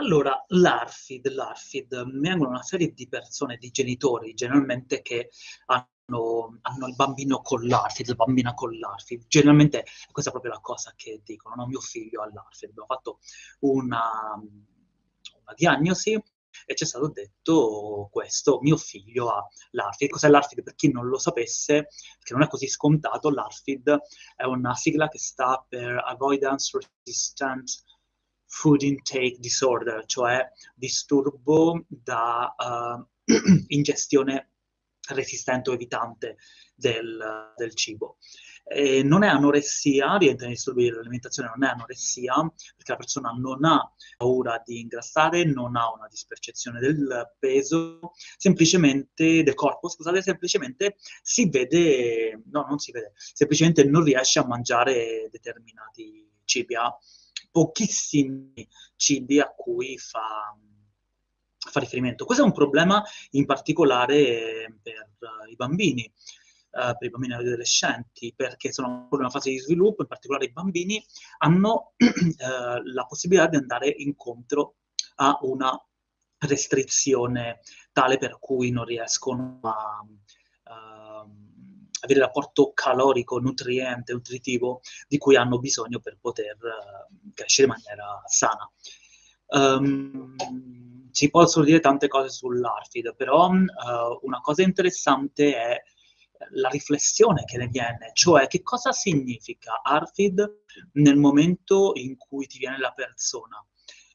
Allora, l'ARFID, l'ARFID, vengono una serie di persone, di genitori, generalmente che hanno, hanno il bambino con l'ARFID, la bambina con l'ARFID. Generalmente questa è proprio la cosa che dicono, no? mio figlio ha l'ARFID. Abbiamo fatto una, una diagnosi e ci è stato detto questo, mio figlio ha l'ARFID. Cos'è l'ARFID? Per chi non lo sapesse, perché non è così scontato, l'ARFID è una sigla che sta per Avoidance Resistant food intake disorder, cioè disturbo da uh, ingestione resistente o evitante del, del cibo. E non è anoressia, rientra nei disturbi dell'alimentazione, non è anoressia, perché la persona non ha paura di ingrassare, non ha una dispercezione del peso, semplicemente, del corpo, scusate, semplicemente si vede, no, non si vede, semplicemente non riesce a mangiare determinati cibi, ha pochissimi cibi a cui fa, fa riferimento. Questo è un problema in particolare per uh, i bambini. Uh, per i bambini adolescenti, perché sono ancora in una fase di sviluppo, in particolare i bambini hanno uh, la possibilità di andare incontro a una restrizione tale per cui non riescono a, avere il rapporto calorico, nutriente, nutritivo di cui hanno bisogno per poter uh, crescere in maniera sana. Um, si possono dire tante cose sull'ARFID, però uh, una cosa interessante è la riflessione che ne viene, cioè che cosa significa ARFID nel momento in cui ti viene la persona.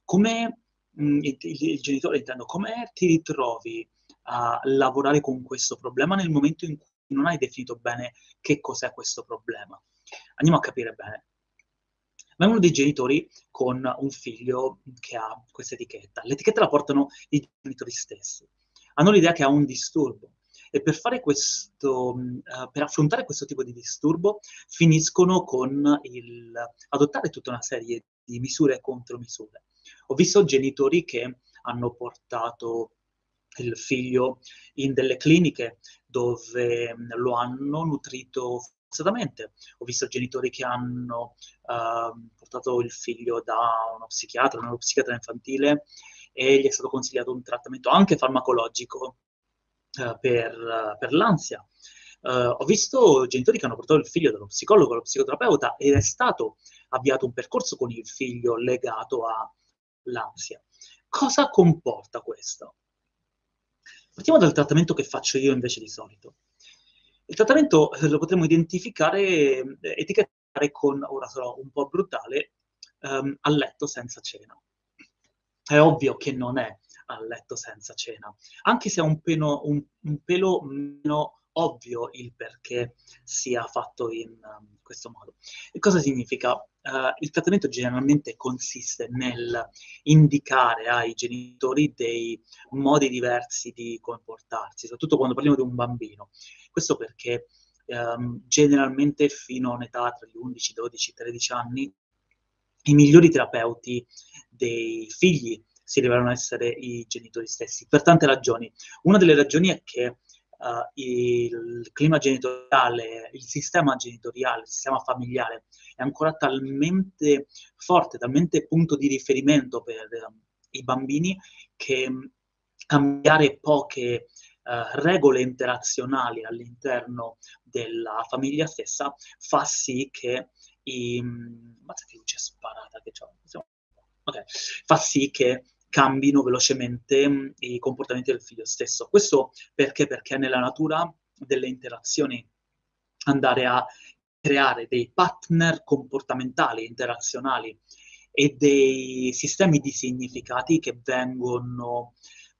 Come mh, il, il, genitore intendo, come ti ritrovi a lavorare con questo problema nel momento in cui non hai definito bene che cos'è questo problema. Andiamo a capire bene. Vengono dei genitori con un figlio che ha questa etichetta. L'etichetta la portano i genitori stessi. Hanno l'idea che ha un disturbo e per, questo, uh, per affrontare questo tipo di disturbo finiscono con il, adottare tutta una serie di misure e contromisure. Ho visto genitori che hanno portato il figlio in delle cliniche dove mm, lo hanno nutrito forzatamente. Ho visto genitori che hanno uh, portato il figlio da uno psichiatra, uno psichiatra infantile e gli è stato consigliato un trattamento anche farmacologico uh, per, uh, per, l'ansia. ho visto genitori che hanno portato il figlio dallo psicologo, allo psicoterapeuta ed è stato avviato un percorso con il figlio legato all'ansia. Cosa comporta questo? Partiamo dal trattamento che faccio io invece di solito. Il trattamento eh, lo potremmo identificare, eh, etichettare con, ora sarò un po' brutale, um, a letto senza cena. È ovvio che non è a letto senza cena, anche se è un, un, un pelo meno ovvio il perché sia fatto in um, questo modo. E cosa significa? Uh, il trattamento generalmente consiste nel indicare ai genitori dei modi diversi di comportarsi, soprattutto quando parliamo di un bambino. Questo perché um, generalmente fino a un'età tra gli 11, 12, 13 anni i migliori terapeuti dei figli si rivelano essere i genitori stessi, per tante ragioni. Una delle ragioni è che uh, il clima genitoriale, il sistema genitoriale, il sistema familiare è ancora talmente forte, talmente punto di riferimento per um, i bambini che um, cambiare poche uh, regole interazionali all'interno della famiglia stessa fa sì che i... Mazza che luce sparata che c'ho. Okay. Fa sì che cambino velocemente mh, i comportamenti del figlio stesso. Questo perché? Perché nella natura delle interazioni andare a creare dei partner comportamentali, interazionali e dei sistemi di significati che vengono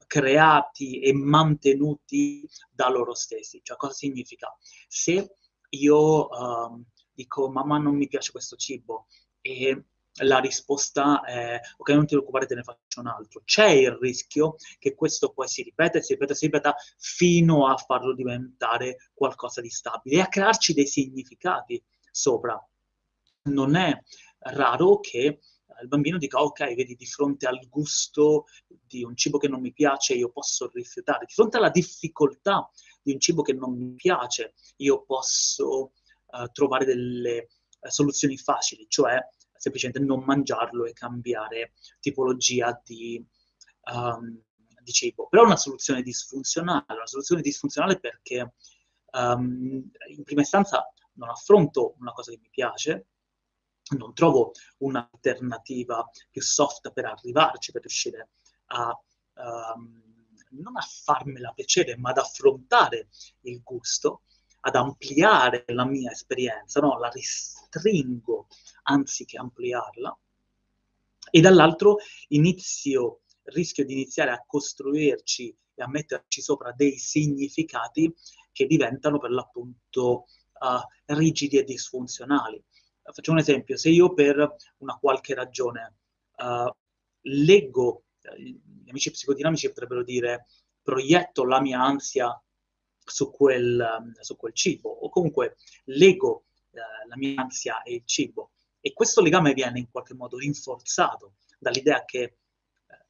creati e mantenuti da loro stessi. Cioè, cosa significa? Se io uh, dico mamma non mi piace questo cibo e la risposta è ok, non ti preoccupare, te ne faccio un altro. C'è il rischio che questo poi si ripeta, si ripeta, si ripeta fino a farlo diventare qualcosa di stabile e a crearci dei significati sopra. Non è raro che il bambino dica ok, vedi, di fronte al gusto di un cibo che non mi piace io posso rifiutare, di fronte alla difficoltà di un cibo che non mi piace io posso uh, trovare delle uh, soluzioni facili, cioè semplicemente non mangiarlo e cambiare tipologia di, um, di cibo. Però è una soluzione disfunzionale, una soluzione disfunzionale perché um, in prima istanza non affronto una cosa che mi piace, non trovo un'alternativa più soft per arrivarci, per riuscire a um, non a farmela piacere, ma ad affrontare il gusto, ad ampliare la mia esperienza, no? la restringo anziché ampliarla, e dall'altro inizio, rischio di iniziare a costruirci e a metterci sopra dei significati che diventano per l'appunto uh, rigidi e disfunzionali. Facciamo un esempio, se io per una qualche ragione uh, leggo, uh, gli amici psicodinamici potrebbero dire proietto la mia ansia su quel, su quel cibo, o comunque lego la mia ansia e il cibo, e questo legame viene in qualche modo rinforzato dall'idea che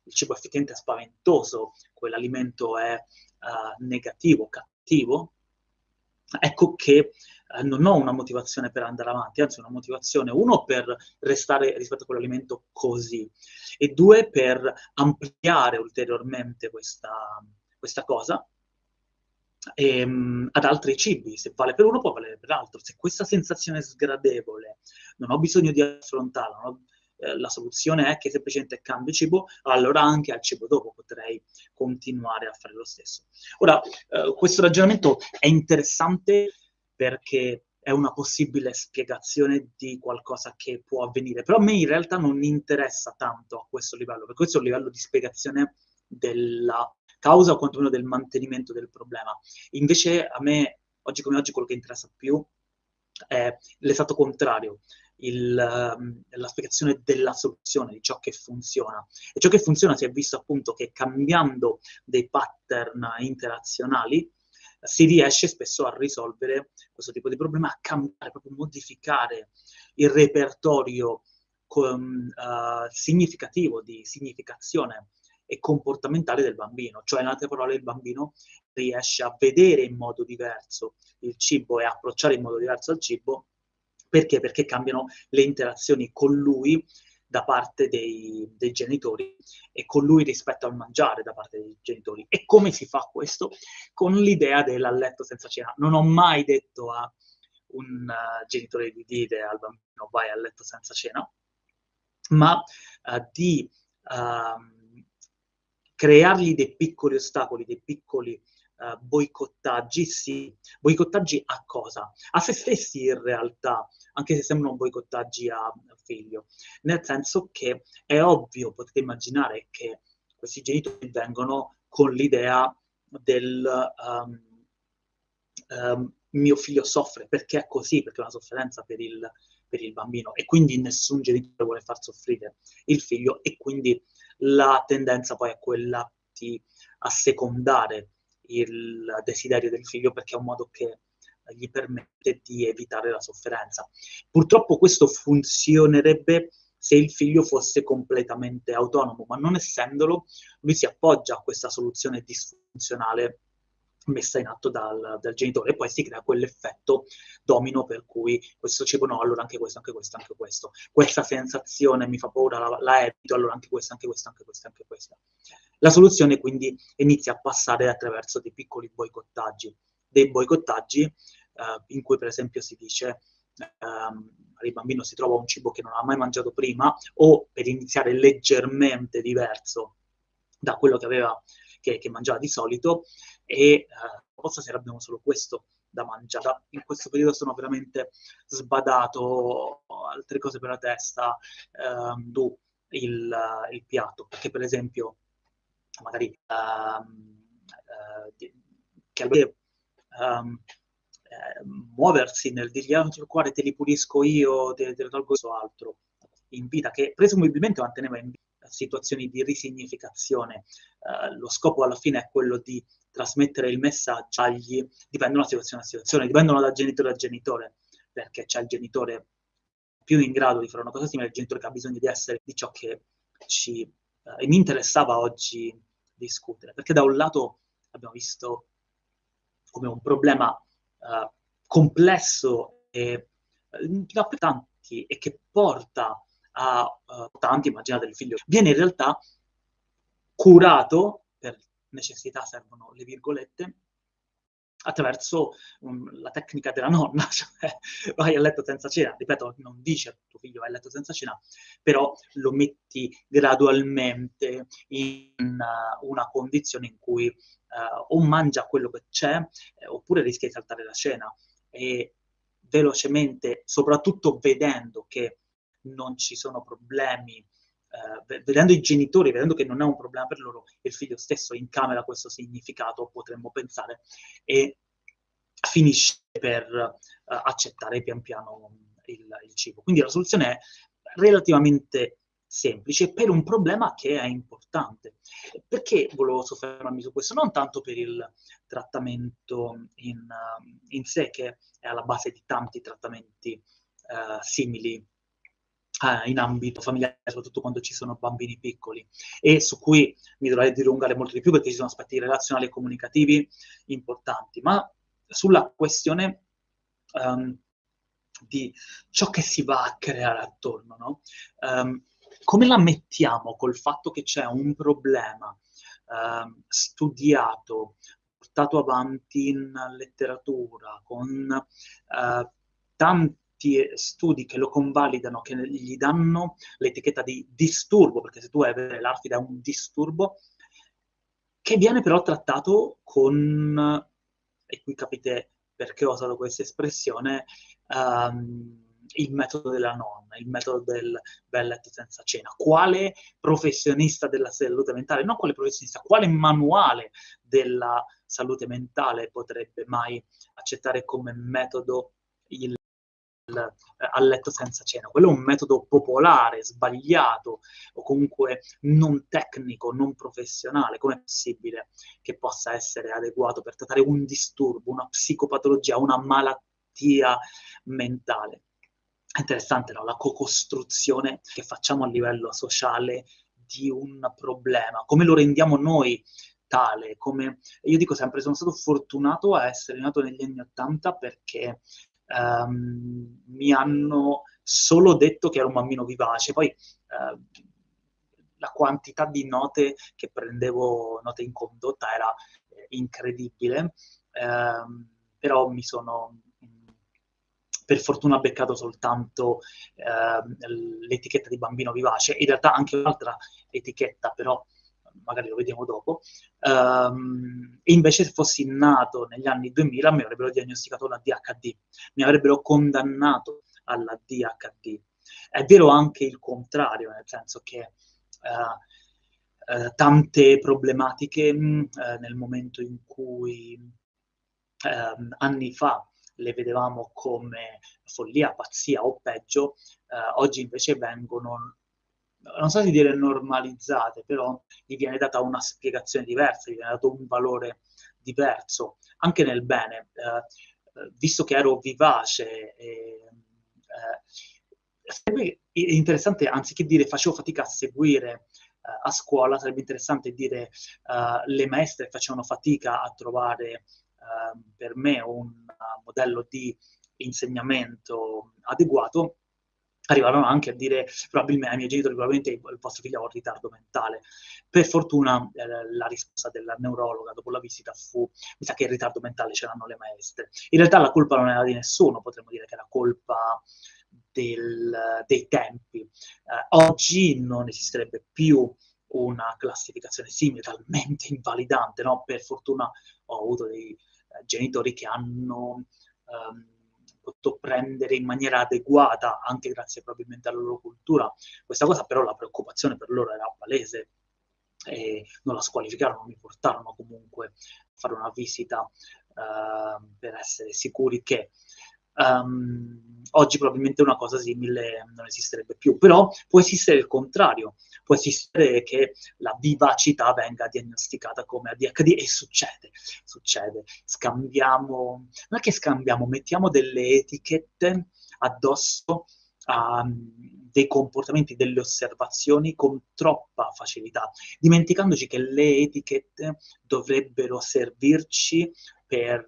il cibo effettivamente è spaventoso, quell'alimento è uh, negativo, cattivo, ecco che uh, non ho una motivazione per andare avanti, anzi una motivazione, uno, per restare rispetto a quell'alimento così, e due, per ampliare ulteriormente questa, questa cosa e, um, ad altri cibi. Se vale per uno, può valere per l'altro. Se questa sensazione è sgradevole, non ho bisogno di affrontarla, ho, eh, la soluzione è che semplicemente cambio cibo, allora anche al cibo dopo potrei continuare a fare lo stesso. Ora, eh, questo ragionamento è interessante perché è una possibile spiegazione di qualcosa che può avvenire, però a me in realtà non interessa tanto a questo livello, perché questo è un livello di spiegazione della causa o quantomeno del mantenimento del problema. Invece a me, oggi come oggi, quello che interessa più è l'esatto contrario, il, um, la spiegazione della soluzione, di ciò che funziona. E ciò che funziona si è visto appunto che cambiando dei pattern interazionali si riesce spesso a risolvere questo tipo di problema, a cambiare, proprio modificare il repertorio con, uh, significativo di significazione e comportamentale del bambino, cioè in altre parole il bambino riesce a vedere in modo diverso il cibo e approcciare in modo diverso al cibo, perché? Perché cambiano le interazioni con lui da parte dei, dei, genitori e con lui rispetto al mangiare da parte dei genitori. E come si fa questo? Con l'idea del letto senza cena. Non ho mai detto a un uh, genitore di dire al bambino vai a letto senza cena, ma uh, di uh, creargli dei piccoli ostacoli, dei piccoli uh, boicottaggi, sì. Boicottaggi a cosa? A se stessi in realtà, anche se sembrano boicottaggi a, figlio. Nel senso che è ovvio, potete immaginare che questi genitori vengono con l'idea del um, um, mio figlio soffre perché è così, perché è una sofferenza per il, per il bambino e quindi nessun genitore vuole far soffrire il figlio e quindi la tendenza poi è quella di assecondare il desiderio del figlio perché è un modo che gli permette di evitare la sofferenza. Purtroppo questo funzionerebbe se il figlio fosse completamente autonomo, ma non essendolo, lui si appoggia a questa soluzione disfunzionale messa in atto dal, dal, genitore e poi si crea quell'effetto domino per cui questo cibo no, allora anche questo, anche questo, anche questo. Questa sensazione mi fa paura, la, la evito, allora anche questo, anche questo, anche questo, anche questo. La soluzione quindi inizia a passare attraverso dei piccoli boicottaggi, dei boicottaggi eh, in cui per esempio si dice ehm, il bambino si trova un cibo che non ha mai mangiato prima o per iniziare leggermente diverso da quello che aveva che, che mangiava di solito e eh, stasera abbiamo solo questo da mangiare. In questo periodo sono veramente sbadato, altre cose per la testa, ehm, tu il, il, piatto, perché per esempio magari ehm, eh, che ehm, eh, muoversi nel dirgli ah, il cuore te li pulisco io, te, te lo tolgo altro, in vita, che presumibilmente manteneva in vita situazioni di risignificazione. Uh, lo scopo alla fine è quello di trasmettere il messaggio agli, dipendono da situazione a situazione, dipendono da genitore a genitore, perché c'è il genitore più in grado di fare una cosa simile, il genitore che ha bisogno di essere di ciò che ci, uh, e mi interessava oggi discutere, perché da un lato abbiamo visto come un problema uh, complesso e uh, da tanti e che porta a uh, tanti, immaginate il figlio, viene in realtà curato, per necessità servono le virgolette, attraverso um, la tecnica della nonna, cioè vai a letto senza cena, ripeto, non dice a tuo figlio vai a letto senza cena, però lo metti gradualmente in uh, una condizione in cui uh, o mangia quello che c'è, eh, oppure rischia di saltare la cena. E velocemente, soprattutto vedendo che non ci sono problemi eh, vedendo i genitori, vedendo che non è un problema per loro, il figlio stesso incamera questo significato, potremmo pensare, e finisce per uh, accettare pian piano il, il, cibo. Quindi la soluzione è relativamente semplice per un problema che è importante. Perché volevo soffermarmi su questo? Non tanto per il trattamento in, in sé, che è alla base di tanti trattamenti uh, simili eh, in ambito familiare, soprattutto quando ci sono bambini piccoli, e su cui mi dovrei dilungare molto di più perché ci sono aspetti relazionali e comunicativi importanti, ma sulla questione um, di ciò che si va a creare attorno, no? um, come la mettiamo col fatto che c'è un problema um, studiato, portato avanti in letteratura, con uh, tanti studi che lo convalidano, che gli danno l'etichetta di disturbo, perché se tu hai l'ARFID è un disturbo, che viene però trattato con, e qui capite perché ho usato questa espressione, um, il metodo della nonna, il metodo del bel letto senza cena. Quale professionista della salute mentale, non quale professionista, quale manuale della salute mentale potrebbe mai accettare come metodo il eh, a letto senza cena. Quello è un metodo popolare, sbagliato o comunque non tecnico, non professionale. Com'è possibile che possa essere adeguato per trattare un disturbo, una psicopatologia, una malattia mentale? Interessante no? la co-costruzione che facciamo a livello sociale di un problema, come lo rendiamo noi tale, come io dico sempre sono stato fortunato a essere nato negli anni Ottanta perché um, mi hanno solo detto che ero un bambino vivace, poi uh, la quantità di note che prendevo, note in condotta, era eh, incredibile, uh, però mi sono per fortuna beccato soltanto uh, l'etichetta di bambino vivace, in realtà anche un'altra etichetta, però magari lo vediamo dopo, um, e invece se fossi nato negli anni 2000 mi avrebbero diagnosticato la DHD, mi avrebbero condannato alla DHD. È vero anche il contrario, nel senso che uh, uh, tante problematiche uh, nel momento in cui ehm, anni fa le vedevamo come follia, pazzia o peggio, oggi invece vengono non so se dire normalizzate, però gli viene data una spiegazione diversa, gli viene dato un valore diverso, anche nel bene. Eh, eh visto che ero vivace, eh, sarebbe interessante, anziché dire facevo fatica a seguire eh, a scuola, sarebbe interessante dire eh, le maestre facevano fatica a trovare per me un modello di insegnamento adeguato arrivarono anche a dire probabilmente ai miei genitori probabilmente il vostro figlio ha un ritardo mentale. Per fortuna eh, la risposta della neurologa dopo la visita fu mi sa che il ritardo mentale ce l'hanno le maestre. In realtà la colpa non era di nessuno, potremmo dire che era colpa del, dei tempi. Eh, oggi non esisterebbe più una classificazione simile, talmente invalidante, no? Per fortuna ho avuto dei eh, genitori che hanno... Um, potuto prendere in maniera adeguata, anche grazie probabilmente alla loro cultura. Questa cosa però la preoccupazione per loro era palese non la squalificarono, mi portarono comunque a fare una visita uh, per essere sicuri che Um, oggi probabilmente una cosa simile non esisterebbe più, però può esistere il contrario, può esistere che la vivacità venga diagnosticata come ADHD e succede, succede. Scambiamo, non è che scambiamo, mettiamo delle etichette addosso a um, dei comportamenti, delle osservazioni con troppa facilità, dimenticandoci che le etichette dovrebbero servirci per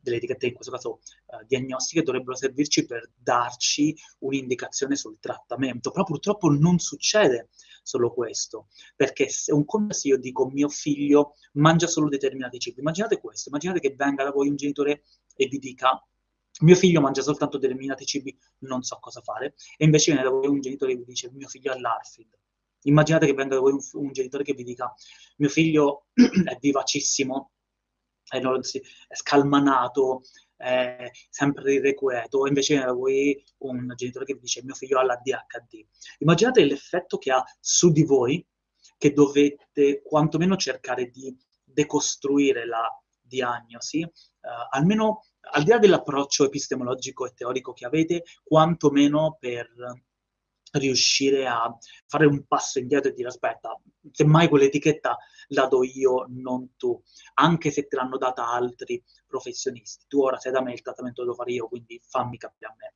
delle etichette in questo caso eh, diagnostiche dovrebbero servirci per darci un'indicazione sul trattamento, però purtroppo non succede solo questo, perché se un conto se io dico mio figlio mangia solo determinati cibi, immaginate questo, immaginate che venga da voi un genitore e vi dica mio figlio mangia soltanto determinati cibi, non so cosa fare, e invece viene da voi un genitore e vi dice mio figlio ha l'ARFID. Immaginate che venga da voi un, un genitore che vi dica mio figlio è vivacissimo, è, è scalmanato, è sempre irrequieto, invece voi un genitore che dice mio figlio ha la DHD. Immaginate l'effetto che ha su di voi, che dovete quantomeno cercare di decostruire la diagnosi, eh, almeno al di là dell'approccio epistemologico e teorico che avete, quantomeno per riuscire a fare un passo indietro e dire aspetta, semmai quell'etichetta la do io, non tu, anche se te l'hanno data altri professionisti. Tu ora sei da me, il trattamento lo fare io, quindi fammi capire a me.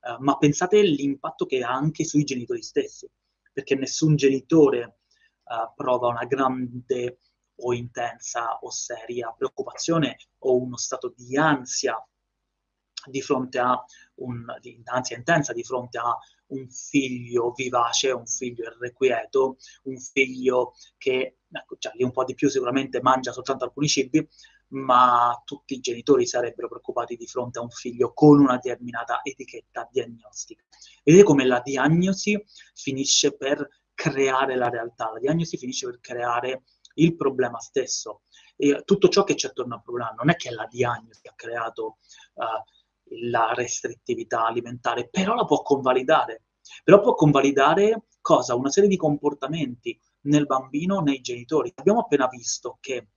Uh, ma pensate all'impatto che ha anche sui genitori stessi, perché nessun genitore uh, prova una grande o intensa o seria preoccupazione o uno stato di ansia di fronte a un, di ansia intensa di fronte a un figlio vivace, un figlio irrequieto, un figlio che, ecco, cioè, lì un po' di più sicuramente mangia soltanto alcuni cibi, ma tutti i genitori sarebbero preoccupati di fronte a un figlio con una determinata etichetta diagnostica. Vedete come la diagnosi finisce per creare la realtà, la diagnosi finisce per creare il problema stesso. E tutto ciò che c'è attorno al problema non è che la diagnosi ha creato uh, la restrittività alimentare, però la può convalidare. Però può convalidare cosa? Una serie di comportamenti nel bambino, nei genitori. Abbiamo appena visto che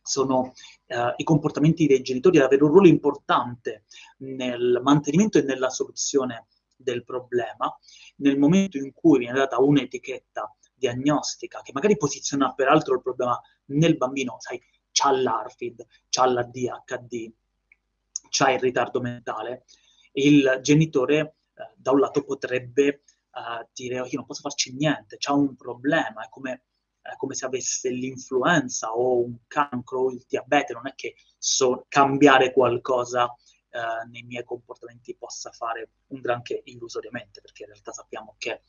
sono uh, i comportamenti dei genitori ad avere un ruolo importante nel mantenimento e nella soluzione del problema, nel momento in cui viene data un'etichetta diagnostica, che magari posiziona peraltro il problema nel bambino, sai, c'ha l'ARFID, c'ha la DHD, c'ha il ritardo mentale, il genitore eh, da un lato potrebbe eh, dire oh, io non posso farci niente, c'ha un problema, è come, è come se avesse l'influenza o un cancro o il diabete, non è che so cambiare qualcosa eh, nei miei comportamenti possa fare un granché illusoriamente, perché in realtà sappiamo che eh,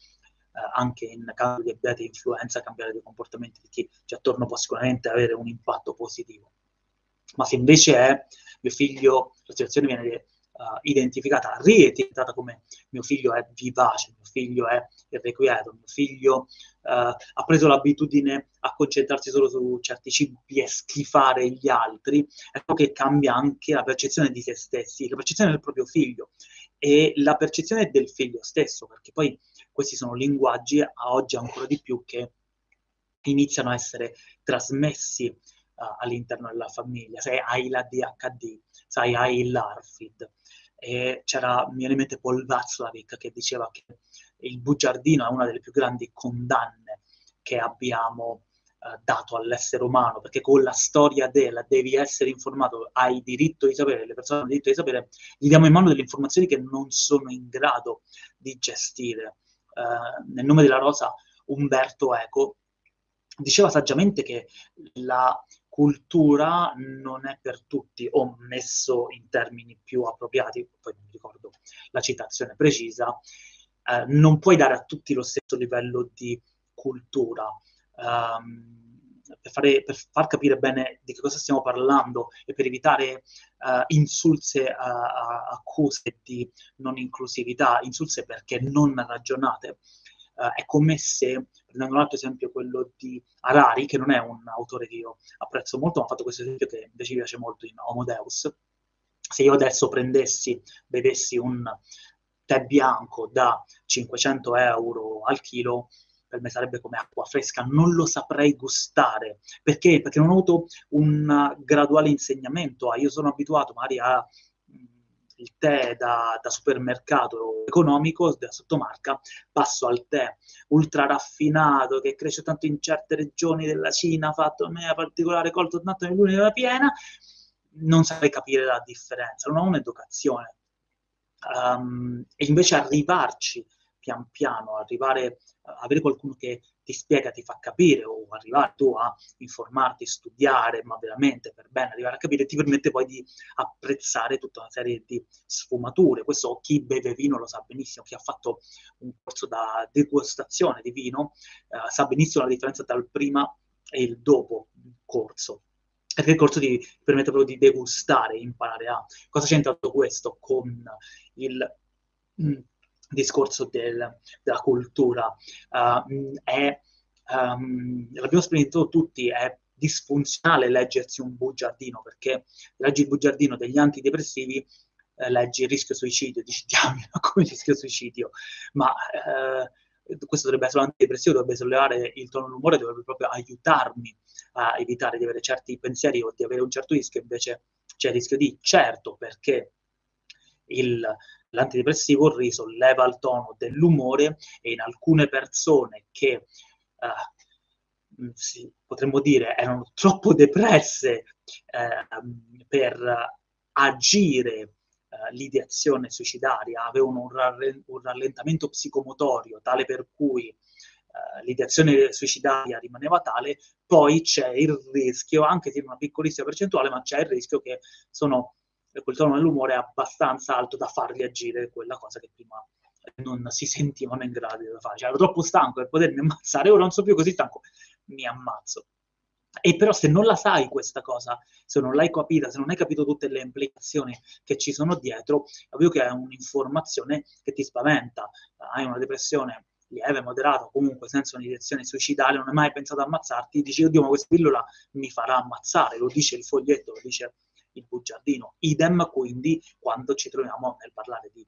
anche in caso di diabete e influenza cambiare dei comportamenti di chi c'è attorno può sicuramente avere un impatto positivo. Ma se invece è mio figlio, la situazione viene uh, identificata, rietichettata come mio figlio è vivace, mio figlio è irrequieto, mio figlio uh, ha preso l'abitudine a concentrarsi solo su certi cibi e schifare gli altri, ecco che cambia anche la percezione di se stessi, la percezione del proprio figlio e la percezione del figlio stesso, perché poi questi sono linguaggi a oggi ancora di più che iniziano a essere trasmessi uh, all'interno della famiglia. Se hai la DHD, sai, hai l'ARFID. E c'era, mi viene in mente Paul Václavic che diceva che il bugiardino è una delle più grandi condanne che abbiamo uh, dato all'essere umano, perché con la storia della devi essere informato, hai diritto di sapere, le persone hanno diritto di sapere, gli diamo in mano delle informazioni che non sono in grado di gestire eh, nel nome della rosa Umberto Eco, diceva saggiamente che la cultura non è per tutti, o messo in termini più appropriati, poi non ricordo la citazione precisa, eh, non puoi dare a tutti lo stesso livello di cultura. Um, per, fare, per, far capire bene di che cosa stiamo parlando e per evitare uh, insulse uh, accuse di non inclusività, insulse perché non ragionate. Uh, è come se, prendendo un altro esempio, quello di Harari, che non è un autore che io apprezzo molto, ma ha fatto questo esempio che invece mi piace molto in Homo Deus. Se io adesso prendessi, vedessi un tè bianco da 500 euro al chilo, per me sarebbe come acqua fresca, non lo saprei gustare. Perché? Perché non ho avuto un graduale insegnamento. Ah, io sono abituato magari a il tè da, da, supermercato economico, da sottomarca, passo al tè ultra raffinato che cresce tanto in certe regioni della Cina, fatto a me a particolare colto tanto nei luni della piena, non saprei capire la differenza, non ho un'educazione. Um, e invece arrivarci pian piano, arrivare avere qualcuno che ti spiega, ti fa capire o arrivare tu a informarti, studiare, ma veramente per bene arrivare a capire, ti permette poi di apprezzare tutta una serie di sfumature. Questo chi beve vino lo sa benissimo, chi ha fatto un corso da degustazione di vino eh, sa benissimo la differenza tra il prima e il dopo corso perché il corso ti permette proprio di degustare, imparare a... Cosa c'entra tutto questo con il mm, discorso del, della cultura? Uh, è, um, l'abbiamo sperimentato tutti, è disfunzionale leggersi un bugiardino, perché leggi il bugiardino degli antidepressivi, eh, leggi il rischio suicidio, dici già, come rischio suicidio, ma... Eh, questo dovrebbe essere un antidepressivo, dovrebbe sollevare il tono dell'umore, dovrebbe proprio aiutarmi a evitare di avere certi pensieri o di avere un certo rischio, invece c'è il rischio di certo, perché il, l'antidepressivo risolleva il tono dell'umore e in alcune persone che uh, sì, potremmo dire erano troppo depresse uh, per agire uh, l'ideazione suicidaria, avevano un, rall- un, rallentamento psicomotorio tale per cui uh, l'ideazione suicidaria rimaneva tale, poi c'è il rischio, anche se in una piccolissima percentuale, ma c'è il rischio che sono quel tono dell'umore è abbastanza alto da farli agire quella cosa che prima non si sentivano in grado di fare. Cioè, ero troppo stanco per potermi ammazzare, ora non sono più così stanco, mi ammazzo. E però se non la sai questa cosa, se non l'hai capita, se non hai capito tutte le implicazioni che ci sono dietro, è ovvio che è un'informazione che ti spaventa. Hai una depressione lieve, moderata, comunque senza un'iniezione suicidale, non hai mai pensato ad ammazzarti, dici, oddio, ma questa pillola mi farà ammazzare, lo dice il foglietto, lo dice il bugiardino. Idem quindi quando ci troviamo nel parlare di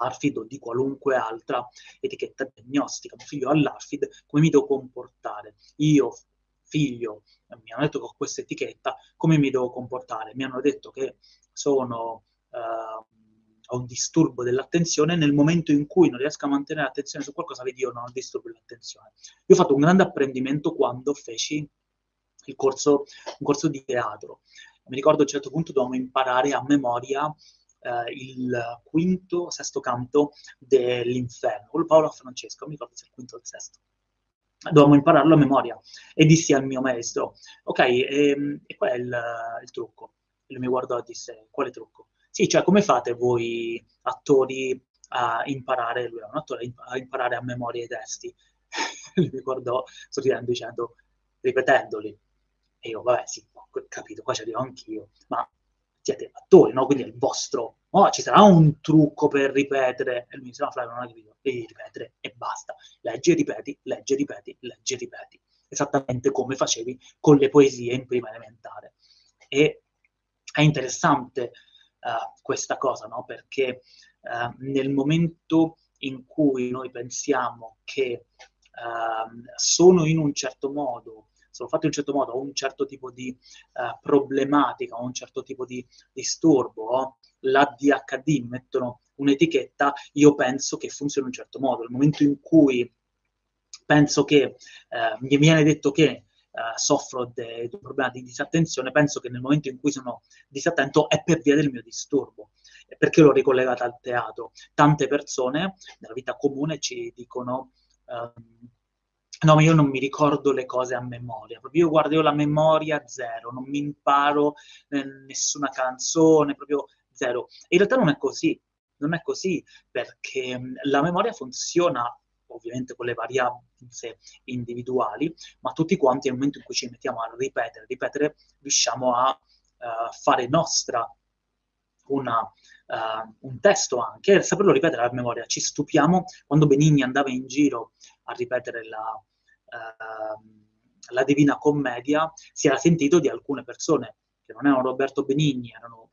ARFID o di qualunque altra etichetta diagnostica. Mio figlio ha l'ARFID, come mi devo comportare? Io, figlio, mi hanno detto che ho questa etichetta, come mi devo comportare? Mi hanno detto che sono... Uh, ho un disturbo dell'attenzione, nel momento in cui non riesco a mantenere l'attenzione su qualcosa, vedi io non ho disturbo dell'attenzione. Io ho fatto un grande apprendimento quando feci il corso, un corso di teatro. Mi ricordo a un certo punto dovevamo imparare a memoria eh, il quinto, sesto canto dell'Inferno, con Paolo Francesco, mi ricordo se il quinto o il sesto dovevamo impararlo a memoria. E dissi al mio maestro, ok, e, ehm, e qual è il, il trucco? E lui mi guardò e disse, quale trucco? Sì, cioè come fate voi attori a imparare, lui è un attore, a imparare a memoria i testi? lui mi guardò sorridendo dicendo, ripetendoli. E io, vabbè, sì, capito, qua ci arrivo anch'io, ma siete attori, no? Quindi è il vostro... Oh, ci sarà un trucco per ripetere. E lui mi disse, no, Flavio, non hai capito, devi ripetere e basta. Leggi e ripeti, leggi e ripeti, leggi e ripeti. Esattamente come facevi con le poesie in prima elementare. E è interessante uh, questa cosa, no? Perché uh, nel momento in cui noi pensiamo che uh, sono in un certo modo sono fatti in un certo modo, ho un certo tipo di uh, problematica, ho un certo tipo di disturbo, ho l'ADHD, mi mettono un'etichetta, io penso che funzioni in un certo modo. Nel momento in cui penso che uh, mi viene detto che Uh, soffro di un problema di disattenzione, penso che nel momento in cui sono disattento è per via del mio disturbo. Perché l'ho ricollegata al teatro? Tante persone nella vita comune ci dicono um, No, ma io non mi ricordo le cose a memoria, proprio io guardo io la memoria zero, non mi imparo eh, nessuna canzone, proprio zero. E in realtà non è così, non è così, perché mh, la memoria funziona ovviamente con le varianze individuali, ma tutti quanti nel momento in cui ci mettiamo a ripetere, ripetere, riusciamo a uh, fare nostra una, uh, un testo anche, saperlo ripetere a memoria. Ci stupiamo quando Benigni andava in giro a ripetere la, la Divina Commedia, si era sentito di alcune persone che non erano Roberto Benigni, erano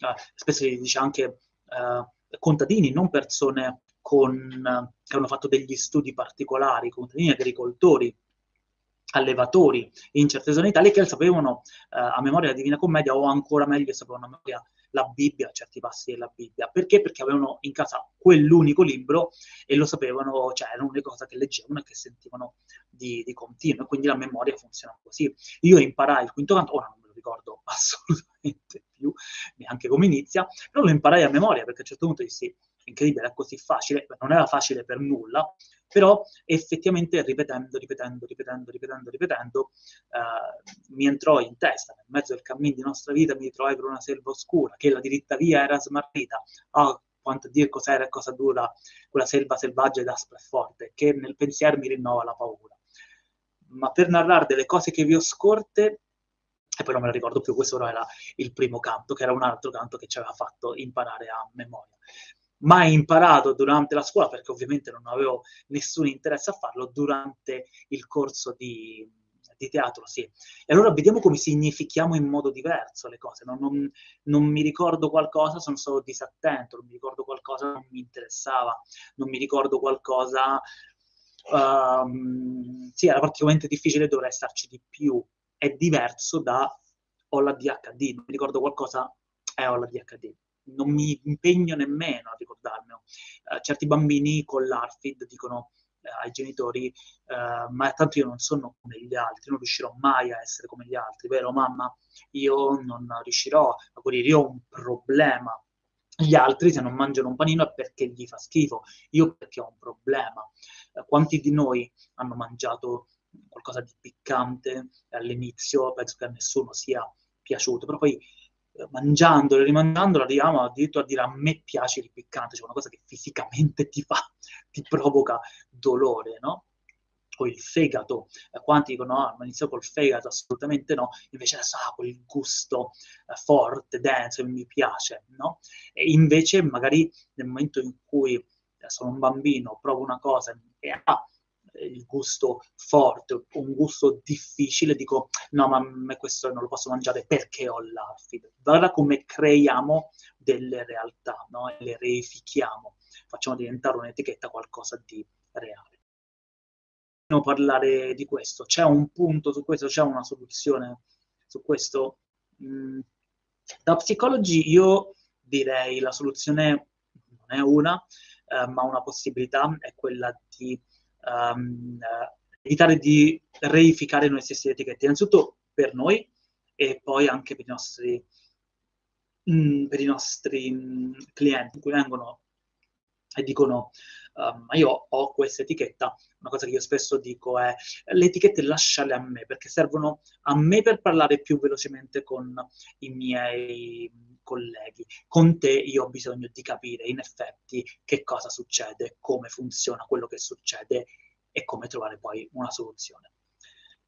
uh, spesso si dice anche eh, contadini, non persone con, che hanno fatto degli studi particolari, contadini agricoltori, allevatori in certe zone d'Italia che sapevano eh, a memoria la Divina Commedia o ancora meglio sapevano a memoria la Bibbia, certi passi della Bibbia. Perché? Perché avevano in casa quell'unico libro e lo sapevano, cioè erano le cose che leggevano e che sentivano di, di continuo, e quindi la memoria funziona così. Io imparai il quinto canto, ora non me lo ricordo assolutamente più, neanche come inizia, però lo imparai a memoria, perché a un certo punto dissi, incredibile, è così facile, non era facile per nulla, però effettivamente ripetendo, ripetendo, ripetendo, ripetendo, ripetendo, eh, mi entrò in testa, nel mezzo del cammino di nostra vita mi ritrovai per una selva oscura, che la diritta via era smarrita, oh, quanto a dire cos'era e cosa dura quella selva selvaggia ed aspra e forte, che nel pensiero mi rinnova la paura. Ma per narrare delle cose che vi ho scorte, e poi non me la ricordo più, questo era il primo canto, che era un altro canto che ci aveva fatto imparare a memoria mai imparato durante la scuola, perché ovviamente non avevo nessun interesse a farlo, durante il corso di, di teatro, sì. E allora vediamo come significhiamo in modo diverso le cose. Non, non, non, mi ricordo qualcosa, sono stato disattento, non mi ricordo qualcosa, non mi interessava, non mi ricordo qualcosa... Uh, sì, era praticamente difficile, dovrei starci di più. È diverso da ho la DHD, non mi ricordo qualcosa, eh, ho la DHD non mi impegno nemmeno a ricordarmelo. Uh, certi bambini con l'ARFID dicono uh, ai genitori, uh, ma tanto io non sono come gli altri, non riuscirò mai a essere come gli altri, vero mamma? Io non riuscirò a guarire, io ho un problema. Gli altri se non mangiano un panino è perché gli fa schifo, io perché ho un problema. quanti di noi hanno mangiato qualcosa di piccante all'inizio? Penso che a nessuno sia piaciuto, però poi mangiandolo e rimangiandolo arriviamo addirittura a dire a me piace il piccante, cioè una cosa che fisicamente ti fa, ti provoca dolore, no? O il fegato, eh, quanti dicono no, ma inizio col fegato, assolutamente no, invece adesso ha ah, quel gusto eh, forte, denso, mi piace, no? E invece magari nel momento in cui eh, sono un bambino, provo una cosa e ha il gusto forte, un gusto difficile, dico no, ma me questo non lo posso mangiare perché ho l'ARFID. Guarda come creiamo delle realtà, no? Le reifichiamo, facciamo diventare un'etichetta qualcosa di reale. Dobbiamo parlare di questo, c'è un punto su questo, c'è una soluzione su questo. Mm, da psicologi io direi la soluzione non è una, eh, ma una possibilità è quella di um, evitare di reificare noi stessi le etichette, innanzitutto per noi e poi anche per i nostri, mh, mm, per i nostri mh, mm, clienti, cui vengono e dicono um, ma io ho questa etichetta, una cosa che io spesso dico è le etichette lasciale a me, perché servono a me per parlare più velocemente con i miei colleghi. Con te io ho bisogno di capire in effetti che cosa succede, come funziona quello che succede e come trovare poi una soluzione.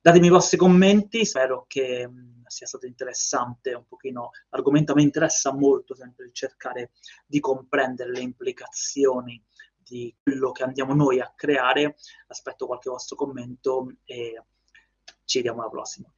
Datemi i vostri commenti, spero che mh, sia stato interessante un pochino. L'argomento mi interessa molto sempre cercare di comprendere le implicazioni di quello che andiamo noi a creare. Aspetto qualche vostro commento e ci vediamo alla prossima.